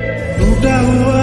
टूटा हुआ